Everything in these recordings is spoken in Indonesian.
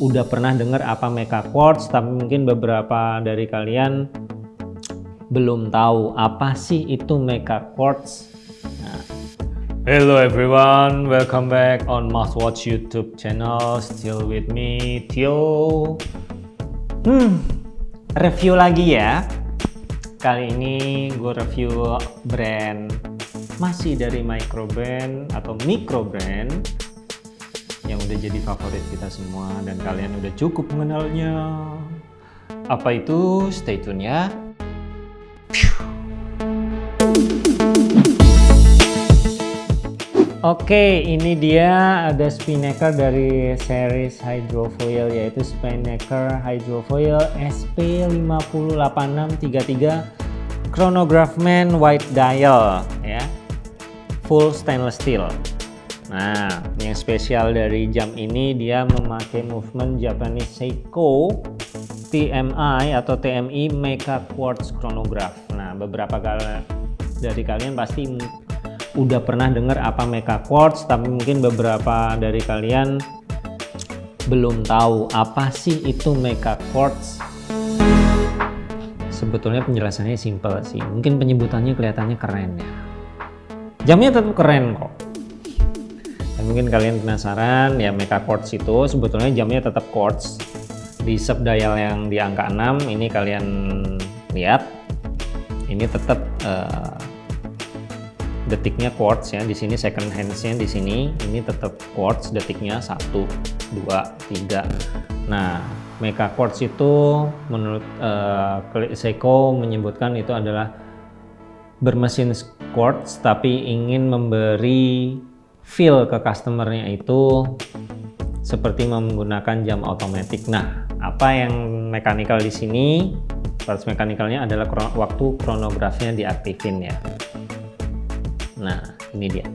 udah pernah dengar apa Mecha Quartz, tapi mungkin beberapa dari kalian belum tahu apa sih itu Mecha Quartz. Nah. Hello everyone, welcome back on Watch YouTube channel. Still with me, Tio. Hmm, review lagi ya. Kali ini gue review brand masih dari micro brand atau micro brand yang udah jadi favorit kita semua dan kalian udah cukup mengenalnya. Apa itu? Stay tune ya. Oke, ini dia ada Spinnaker dari series Hydrofoil yaitu Spinnaker Hydrofoil SP508633 Chronograph Man White Dial ya. Full stainless steel. Nah, yang spesial dari jam ini dia memakai movement Japanese Seiko TMI atau TMI Mecha Quartz Chronograph. Nah, beberapa kali dari kalian pasti udah pernah dengar apa Mecha Quartz, tapi mungkin beberapa dari kalian belum tahu apa sih itu Mecha Quartz. Sebetulnya penjelasannya simpel sih, mungkin penyebutannya kelihatannya keren ya. Jamnya tetap keren kok dan mungkin kalian penasaran ya Mecha Quartz itu sebetulnya jamnya tetap quartz. Di sub dial yang di angka 6 ini kalian lihat ini tetap uh, detiknya quartz ya. Di sini second handsnya di sini ini tetap quartz detiknya 1 2 3 nah Mecha Quartz itu menurut uh, Seiko menyebutkan itu adalah bermesin quartz tapi ingin memberi feel ke customernya itu seperti menggunakan jam otomatis. Nah, apa yang mekanikal di sini? Parts mekanikalnya adalah waktu kronografnya diaktifin ya. Nah, ini dia.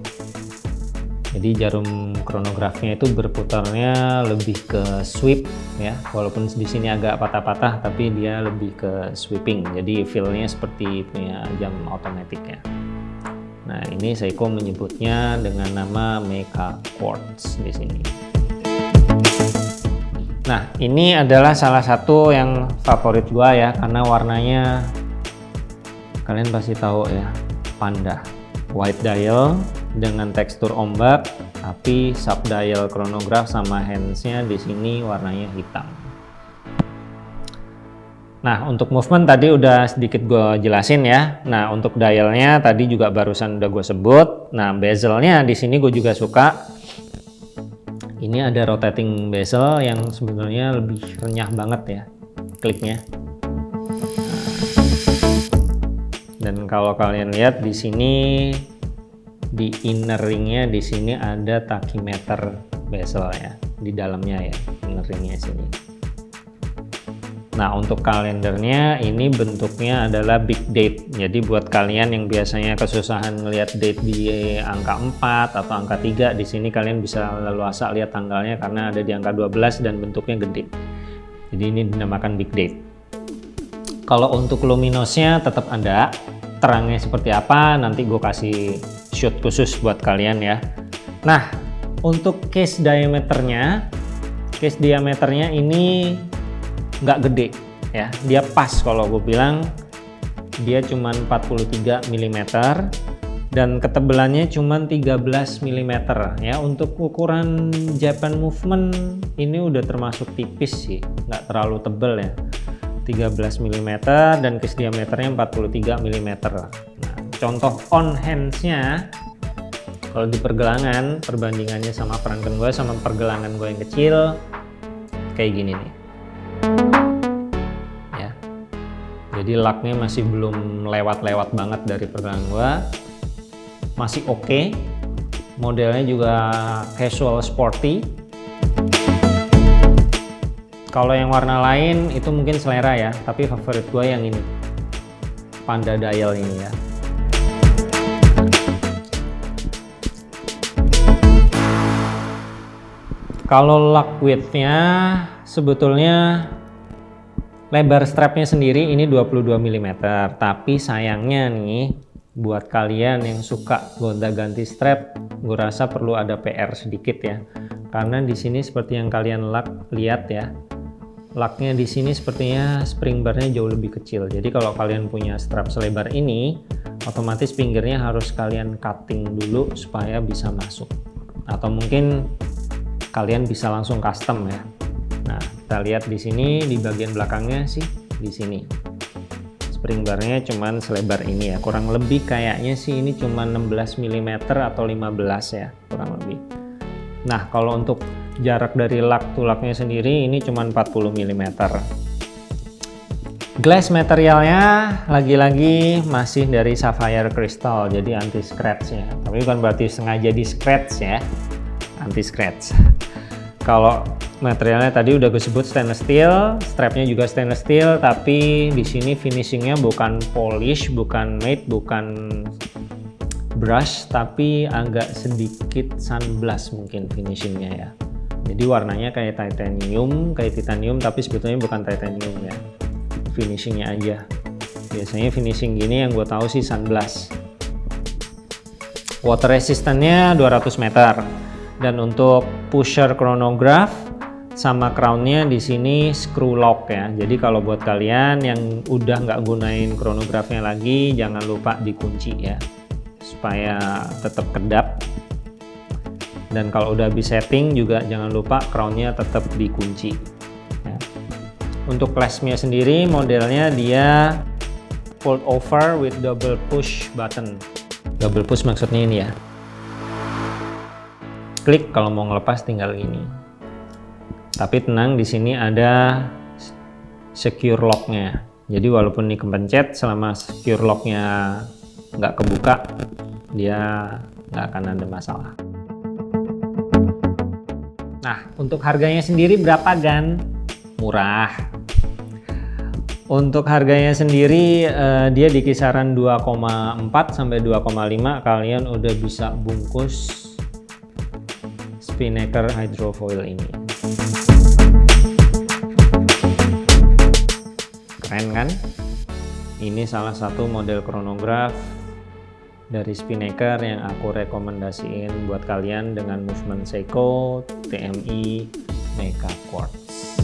Jadi jarum kronografnya itu berputarnya lebih ke sweep ya, walaupun di sini agak patah-patah, tapi dia lebih ke sweeping. Jadi feelnya seperti punya jam otomatis ya. Nah, ini Seiko menyebutnya dengan nama Mecha Quartz di sini. Nah, ini adalah salah satu yang favorit gua ya karena warnanya kalian pasti tahu ya, panda. White dial dengan tekstur ombak, tapi sub dial chronograph sama handsnya di sini warnanya hitam. Nah, untuk movement tadi udah sedikit gue jelasin ya. Nah, untuk dialnya tadi juga barusan udah gue sebut. Nah, bezelnya di sini gue juga suka. Ini ada rotating bezel yang sebenarnya lebih renyah banget ya kliknya. Dan kalau kalian lihat di sini di inner ringnya di sini ada tachymeter bezel ya di dalamnya ya inner ringnya sini. Nah untuk kalendernya ini bentuknya adalah big date. Jadi buat kalian yang biasanya kesusahan melihat date di angka 4 atau angka 3 di sini kalian bisa leluasa lihat tanggalnya karena ada di angka 12 dan bentuknya gede. Jadi ini dinamakan big date. Kalau untuk luminosnya tetap ada. Terangnya seperti apa nanti gue kasih shoot khusus buat kalian ya. Nah untuk case diameternya case diameternya ini nggak gede ya. Dia pas kalau gue bilang. Dia cuma 43 mm dan ketebalannya cuma 13 mm ya. Untuk ukuran Japan movement ini udah termasuk tipis sih nggak terlalu tebel ya. 13 mm dan case diameternya 43 mm nah, contoh on handsnya kalau di pergelangan perbandingannya sama perangkat gue sama pergelangan gue yang kecil kayak gini nih jadi laknya masih belum lewat-lewat banget dari pergelangan gua. Masih oke. Okay. modelnya juga casual sporty. Kalau yang warna lain itu mungkin selera ya. Tapi favorit gue yang ini. Panda dial ini ya. Kalau lock widthnya sebetulnya lebar strapnya sendiri ini 22 mm tapi sayangnya nih buat kalian yang suka gonta ganti strap gue rasa perlu ada PR sedikit ya. Karena di sini seperti yang kalian lihat ya laknya di sini sepertinya spring barnya jauh lebih kecil. Jadi kalau kalian punya strap selebar ini otomatis pinggirnya harus kalian cutting dulu supaya bisa masuk. Atau mungkin kalian bisa langsung custom ya. Nah kita lihat di sini di bagian belakangnya sih di sini. Spring barnya cuman selebar ini ya. Kurang lebih kayaknya sih ini cuma 16 mm atau 15 ya kurang lebih. Nah kalau untuk jarak dari lak tulaknya sendiri ini cuma 40 mm glass materialnya lagi-lagi masih dari sapphire crystal jadi anti scratch ya. Tapi bukan berarti sengaja di scratch ya anti scratch kalau materialnya tadi udah gue sebut stainless steel strapnya juga stainless steel tapi di sini finishingnya bukan polish bukan matte bukan brush tapi agak sedikit sunblast mungkin finishingnya ya. Jadi warnanya kayak titanium kayak titanium tapi sebetulnya bukan titanium ya. Finishingnya aja. Biasanya finishing gini yang gue tahu sih sunblast water resistance-nya 200 meter dan untuk pusher chronograph sama crownnya di sini screw lock ya. Jadi kalau buat kalian yang udah nggak gunain chronograph-nya lagi jangan lupa dikunci ya supaya tetap kedap. Dan kalau udah habis setting juga jangan lupa crownnya tetap dikunci ya. untuk clasp-nya sendiri modelnya dia fold over with double push button. Double push maksudnya ini ya klik kalau mau ngelepas tinggal ini tapi tenang di sini ada secure locknya jadi walaupun ini kepencet selama secure locknya nggak kebuka dia nggak akan ada masalah Nah, untuk harganya sendiri berapa Gan? Murah. Untuk harganya sendiri uh, dia di kisaran 2,4 sampai 2,5 kalian udah bisa bungkus Spinnaker hydrofoil ini. Keren kan? Ini salah satu model chronograph dari Spinnaker yang aku rekomendasiin buat kalian dengan movement Seiko TMI Mecha Quartz.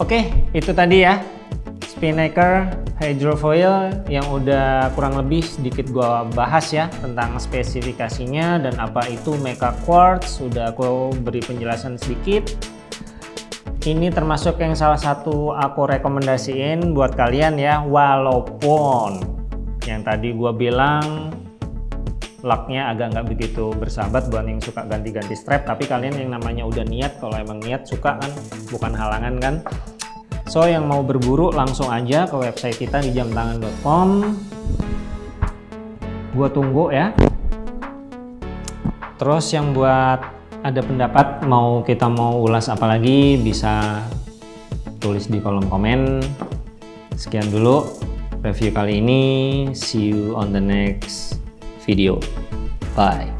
Oke, itu tadi ya Spinnaker hydrofoil yang udah kurang lebih sedikit gua bahas ya tentang spesifikasinya dan apa itu Mecha Quartz. Sudah aku beri penjelasan sedikit ini termasuk yang salah satu aku rekomendasiin buat kalian ya walaupun yang tadi gua bilang laknya agak nggak begitu bersahabat buat yang suka ganti-ganti strap tapi kalian yang namanya udah niat kalau emang niat suka kan bukan halangan kan so yang mau berburu langsung aja ke website kita di jamtangan.com gua tunggu ya. Terus yang buat ada pendapat mau kita mau ulas apa lagi bisa tulis di kolom komen. Sekian dulu review kali ini. See you on the next video. Bye